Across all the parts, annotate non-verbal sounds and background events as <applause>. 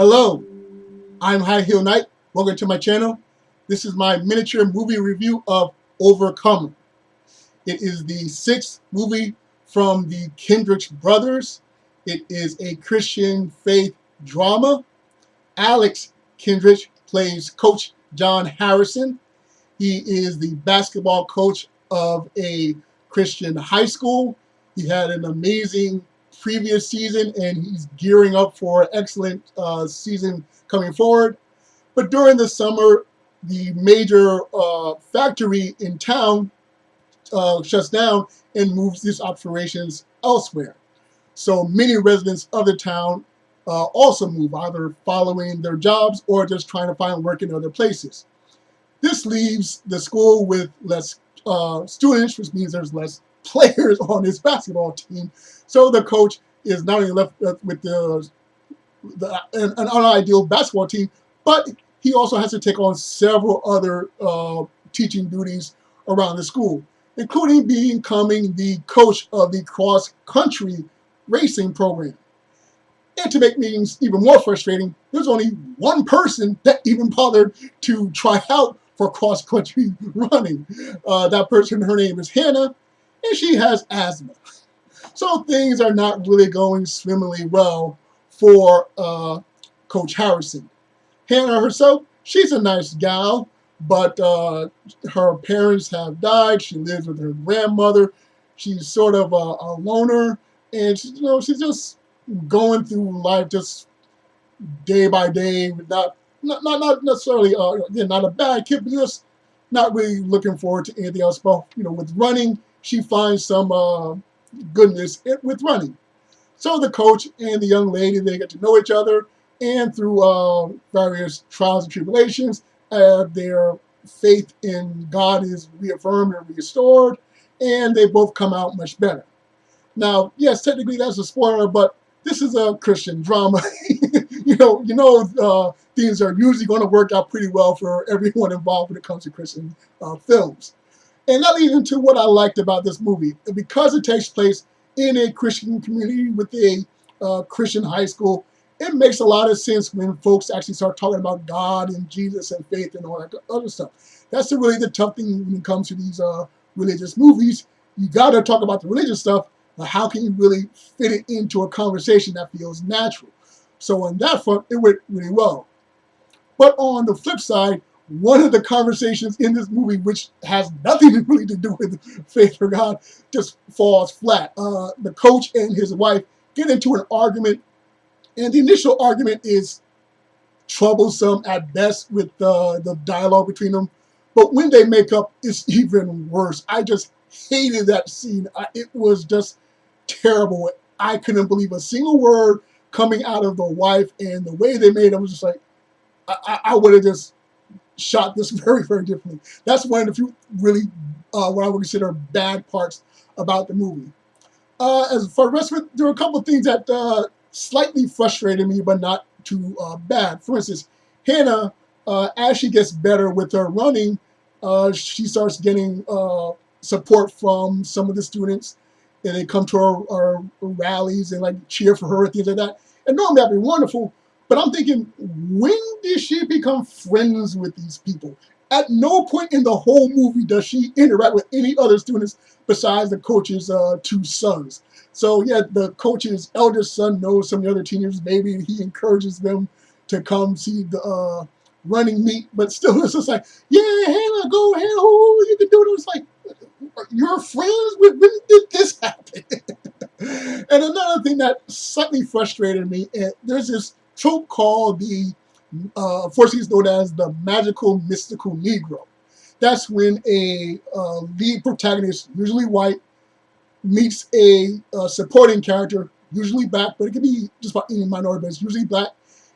Hello, I'm High Heel Knight. Welcome to my channel. This is my miniature movie review of Overcomer. It is the sixth movie from the Kendrick brothers. It is a Christian faith drama. Alex Kendrick plays Coach John Harrison. He is the basketball coach of a Christian high school. He had an amazing previous season and he's gearing up for an excellent uh, season coming forward. But during the summer, the major uh, factory in town uh, shuts down and moves its operations elsewhere. So many residents of the town uh, also move, either following their jobs or just trying to find work in other places. This leaves the school with less uh, students, which means there's less players <laughs> on his basketball team. So the coach is not only left with the, the an, an unideal basketball team, but he also has to take on several other uh, teaching duties around the school, including becoming the coach of the cross-country racing program. And to make things even more frustrating, there's only one person that even bothered to try out for cross-country <laughs> running. Uh, that person, her name is Hannah, and she has asthma. So things are not really going swimmingly well for uh, Coach Harrison. Hannah herself, she's a nice gal, but uh, her parents have died. She lives with her grandmother. She's sort of a, a loner, and she, you know she's just going through life just day by day, not not not, not necessarily uh, not a bad kid, but just not really looking forward to anything else. But you know, with running, she finds some uh, goodness with running. So the coach and the young lady, they get to know each other, and through uh, various trials and tribulations, uh, their faith in God is reaffirmed and restored, and they both come out much better. Now, yes, technically that's a spoiler, but this is a Christian drama. <laughs> you know, you know, uh, things are usually going to work out pretty well for everyone involved when it comes to Christian uh, films. And that leads into what I liked about this movie. Because it takes place in a Christian community with a uh, Christian high school, it makes a lot of sense when folks actually start talking about God and Jesus and faith and all that other stuff. That's really the tough thing when it comes to these uh, religious movies. You got to talk about the religious stuff, but how can you really fit it into a conversation that feels natural? So on that front, it went really well. But on the flip side, one of the conversations in this movie, which has nothing <laughs> really to do with faith for God, just falls flat. Uh, the coach and his wife get into an argument, and the initial argument is troublesome at best with uh, the dialogue between them. But when they make up, it's <laughs> even worse. I just hated that scene. I, it was just terrible. I couldn't believe a single word coming out of the wife, and the way they made it was just like, I, I, I would have just shot this <laughs> very, very differently. That's one of the few really uh, what I would consider bad parts about the movie. Uh, as for rest of it, there are a couple of things that uh, slightly frustrated me, but not too uh, bad. For instance, Hannah, uh, as she gets better with her running, uh, she starts getting support from some of the students, and they come to our, our rallies and like cheer for her and things like that. And normally that'd be wonderful, but I'm thinking, when did she become friends with these people? At no point in the whole movie does she interact with any other students besides the coach's uh, two sons. So yeah, the coach's eldest son knows some of the other teenagers. Maybe he encourages them to come see the uh, running meet, but still <laughs> it's just like, yeah, Hannah, go ahead, oh, you can do it. It's like, you're friends? When, did this <laughs> happen? <laughs> and another thing that slightly frustrated me, and there's this trope called the, uh, unfortunately known as the magical mystical Negro. That's when a uh, lead protagonist, usually white, meets a uh, supporting character, usually black, but it can be just about any minority, but it's usually black,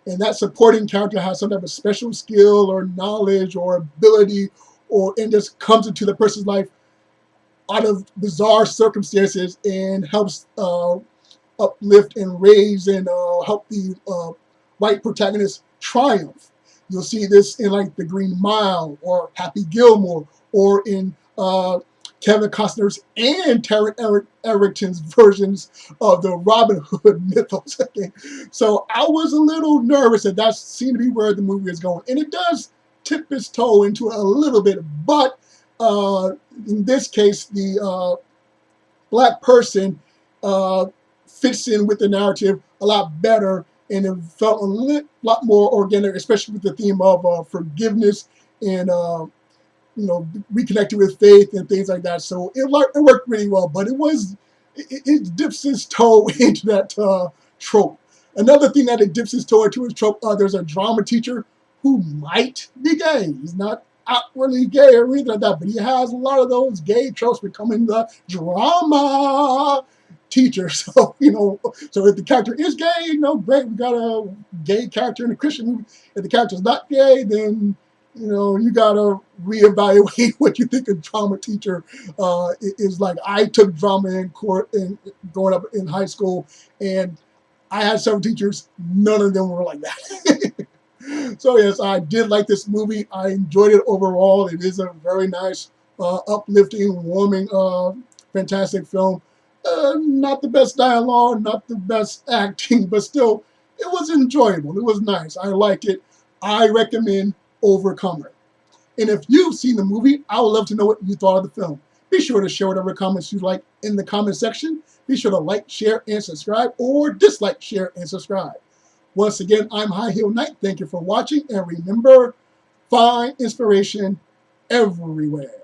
and that supporting character has some type of special skill or knowledge or ability or and just comes into the person's life out of bizarre circumstances and helps uh, uplift and raise and uh, help the uh, white protagonists triumph. You'll see this in like The Green Mile or Happy Gilmore or in uh, Kevin Costner's and Taron Eric, Egerton's versions of the Robin Hood <laughs> mythos. <laughs> so I was a little nervous that that seemed to be where the movie is going. And it does tip its toe into it a little bit, but uh, in this case, the uh, black person uh, fits in with the narrative a lot better and it felt a lot more organic, especially with the theme of uh, forgiveness and uh, you know reconnecting with faith and things like that. So it, it worked really well, but it was it, it dips its toe <laughs> into that uh, trope. Another thing that it dips its toe into is trope. Uh, there's a drama teacher who might be gay. He's not outwardly gay or anything like that, but he has a lot of those gay tropes becoming the drama teacher. <laughs> So, you know, so if the character is gay, you know, great, we got a gay character in a Christian movie. If the character is not gay, then, you know, you got to reevaluate <laughs> what you think a drama teacher uh, is like. I took drama in court in growing up in high school, and I had several teachers. None of them were like that. <laughs> so yes, I did like this movie. I enjoyed it overall. It is a very nice, uh, uplifting, warming, uh, fantastic film. Uh, not the best dialogue, not the best <laughs> acting, but still, it was enjoyable. It was nice. I liked it. I recommend Overcomer. And if you've seen the movie, I would love to know what you thought of the film. Be sure to share whatever comments you like in the comment section. Be sure to like, share, and subscribe, or dislike, share, and subscribe. Once again, I'm High Heel Knight. Thank you for watching, and remember, find inspiration everywhere.